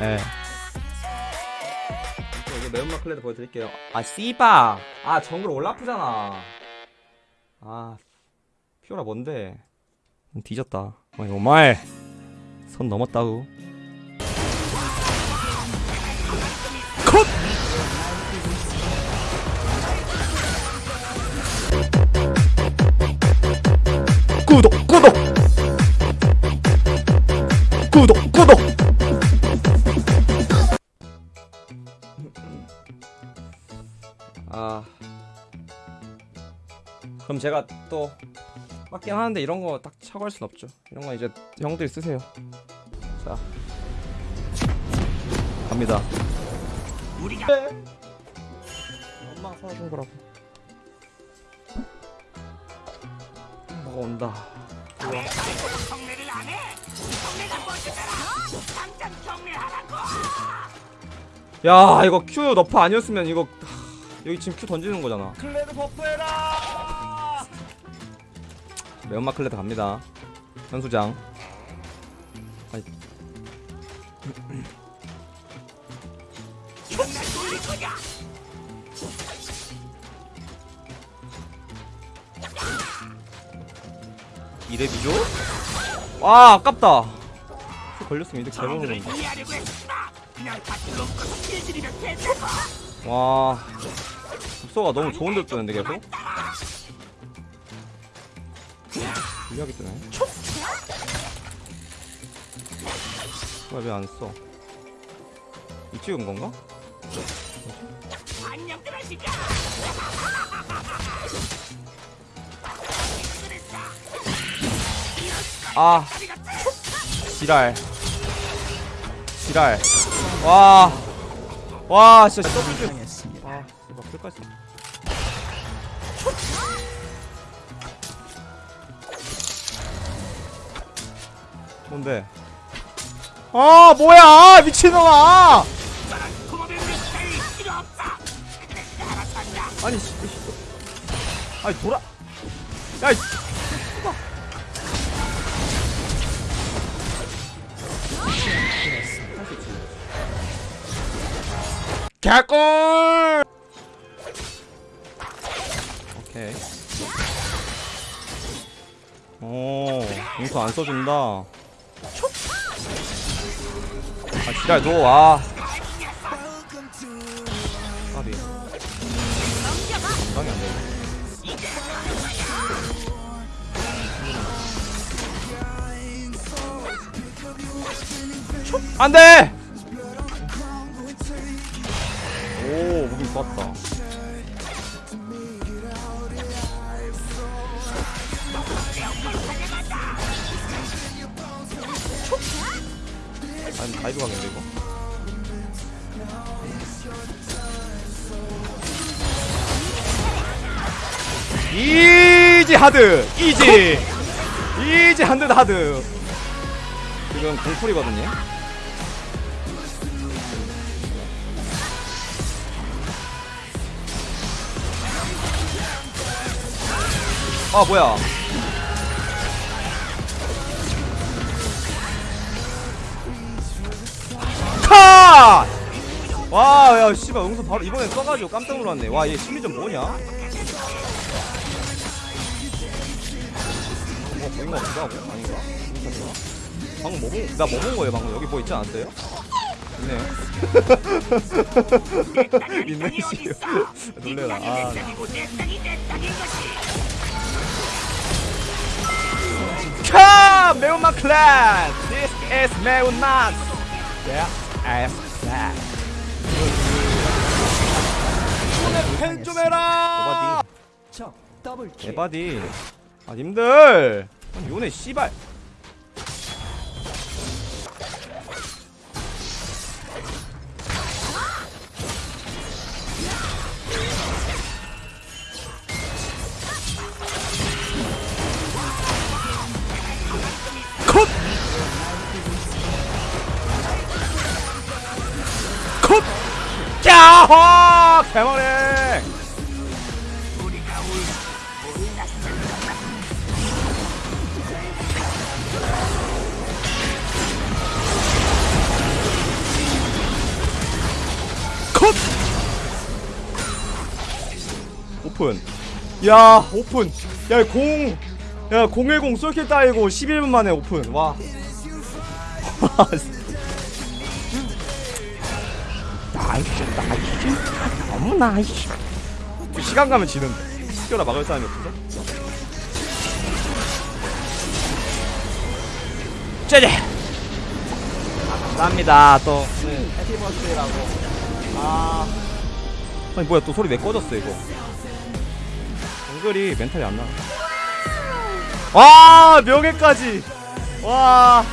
예. 이제 매운맛 클레드 보여드릴게요. 아, 씨바! 아, 정글 올라프잖아. 아, 피오라 뭔데? 뒤졌다. 어이, oh my. 선 넘었다고. 컷! 구독, 구독! 구독, 구독! 아. 그럼 제가 또 맞긴 하는데 이런 거 딱 차고 할 순 없죠. 이런 거 이제 형들이 쓰세요. 자. 갑니다. 우리가 엄마가 사준 거라고. 뭐가 온다. 야 이거 Q nerf 아니었으면 이거 하, 여기 지금 Q 던지는 거잖아. 클레드 buff해라 매운맛 클레드 갑니다. 현수장. 거냐 이랩이죠? 와 아깝다. Q 걸렸으면 보는 저들을 건데 와. 급소가 너무 좋은 데 뜨는데 계속? 유리하게 뜨네. 왜 안 써? 이 찍은 건가? 아. 지랄. 지랄. 와 와 진짜 더블 아 이거 끝까지. 뭔데? 아 뭐야? 아, 미친놈아! 아니. 아니 돌아. 야 개꿀! 오케이. 오 용서 안 써준다. 아 지랄 너 아. 까비 감당이 안 되네. 안 돼! 좋았다 아니 다이브 가겠는데 이거. 이지 하드 이지. 이지 한드 하드. 지금 공풀이거든요 아 뭐야 카! 와, 야, 씨발, 응수 바로 이번에 써가지고 깜짝 놀랐네. 와, 얘 심리전 뭐냐? 뭐, 보인 거 같기도 하고? 아닌가? 방금 뭐 본, 나 뭐 본 거예요, 방금? 여기 뭐 있지 않았어요? 있네요. 있네, 씨. 놀래라. 아, 매운맛 클랜! This is 매운맛! Yeah, as that. 펜좀 해라! 오바디. 에바디. 아, 님들! 아니, 요네, 씨발! 아하 개머랭 컷! 오픈. 야 오픈. 야공. 야, 010 솔킬 따이고 11분 만에 오픈. 와. nice, nice. 너무 nice. 시간 가면 지는데. 피오라 막을 사람이 없어서. 짜자. 아, 감사합니다. 또 네, happy birthday라고. 아. 아니 뭐야 또 소리 왜 꺼졌어 이거. 정글이 멘탈이 안 나. 와 명예까지 와